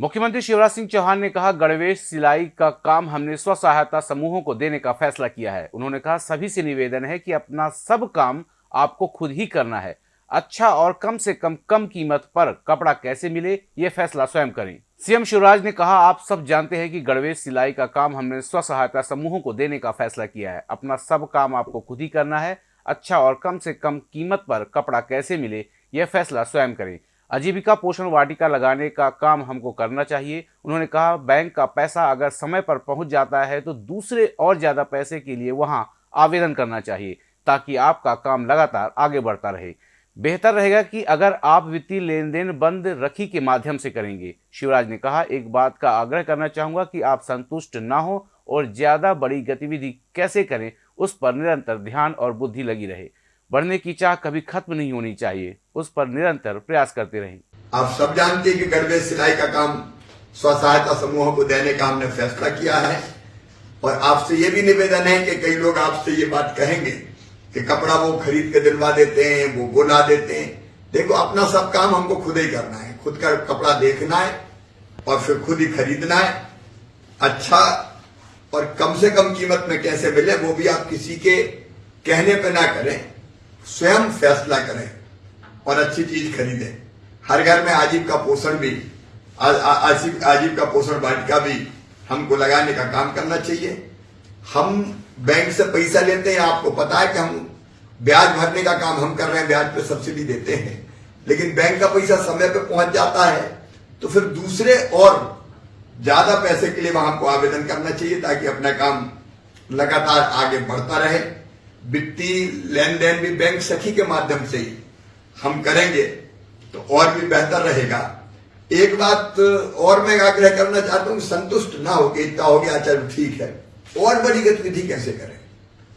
मुख्यमंत्री शिवराज सिंह चौहान ने कहा, गणवेश सिलाई का काम हमने स्व सहायता समूहों को देने का फैसला किया है। उन्होंने कहा, सभी से निवेदन है कि अपना सब काम आपको खुद ही करना है। अच्छा और कम से कम कम कीमत पर कपड़ा कैसे मिले, ये फैसला स्वयं करें। सीएम शिवराज ने कहा, आप सब जानते हैं कि गणवेश सिलाई का काम हमने स्व सहायता समूहों को देने का फैसला किया है। अपना सब काम आपको खुद ही करना है। अच्छा और कम से कम कीमत पर कपड़ा कैसे मिले यह फैसला स्वयं करें। आजीविका पोषण वाटिका लगाने का काम हमको करना चाहिए। उन्होंने कहा, बैंक का पैसा अगर समय पर पहुँच जाता है तो दूसरे और ज़्यादा पैसे के लिए वहाँ आवेदन करना चाहिए, ताकि आपका काम लगातार आगे बढ़ता रहे। बेहतर रहेगा कि अगर आप वित्तीय लेन देन बंद रखी के माध्यम से करेंगे। शिवराज ने कहा, एक बात का आग्रह करना चाहूँगा कि आप संतुष्ट ना हो और ज़्यादा बड़ी गतिविधि कैसे करें, उस पर निरंतर ध्यान और बुद्धि लगी रहे। बढ़ने की चाह कभी खत्म नहीं होनी चाहिए। उस पर निरंतर प्रयास करते रहें। आप सब जानते हैं कि गणवेश सिलाई का काम स्व सहायता समूहों को देने का हमने फैसला किया है। और आपसे ये भी निवेदन है कि कई लोग आपसे ये बात कहेंगे कि कपड़ा वो खरीद के दिलवा देते हैं, वो बोला देते हैं। देखो, अपना सब काम हमको खुद ही करना है। खुद का कपड़ा देखना है और फिर खुद ही खरीदना है। अच्छा और कम से कम कीमत में कैसे मिले वो भी आप किसी के कहने पे ना करें। स्वयं फैसला करें और अच्छी चीज़ खरीदें। हर घर में आजीव का पोषण भी आजीव आजीव का पोषण वाटिका भी हमको लगाने का काम करना चाहिए। हम बैंक से पैसा लेते हैं, आपको पता है कि हम ब्याज भरने का काम हम कर रहे हैं, ब्याज पे सब्सिडी देते हैं। लेकिन बैंक का पैसा समय पे पहुँच जाता है तो फिर दूसरे और ज़्यादा पैसे के लिए वहाँ को आवेदन करना चाहिए ताकि अपना काम लगातार आगे बढ़ता रहे। वित्तीय लेन देन भी बैंक सखी के माध्यम से ही हम करेंगे तो और भी बेहतर रहेगा। एक बात और मैं आग्रह करना चाहता हूँ, संतुष्ट ना हो गया इतना हो गया, चलो ठीक है। और बड़ी गतिविधि कैसे करें?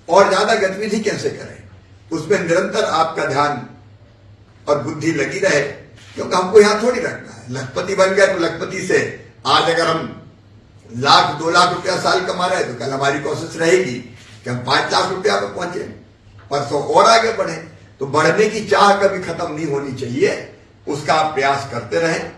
और ज़्यादा गतिविधि कैसे करें? उसमें निरंतर आपका ध्यान और बुद्धि लगी रहे, क्योंकि हमको यहाँ थोड़ी रखना है। लखपति बन गया तो लखपति से आज अगर हम लाख, दो लाख रुपया साल कमा रहे हैं तो कल हमारी कोशिश रहेगी कि पाँच लाख रुपया पर पहुँचे, परसों और आगे बढ़े तो बढ़ने की चाह कभी खत्म नहीं होनी चाहिए। उसका आप प्रयास करते रहें।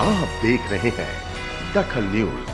आप देख रहे हैं दखल न्यूज़।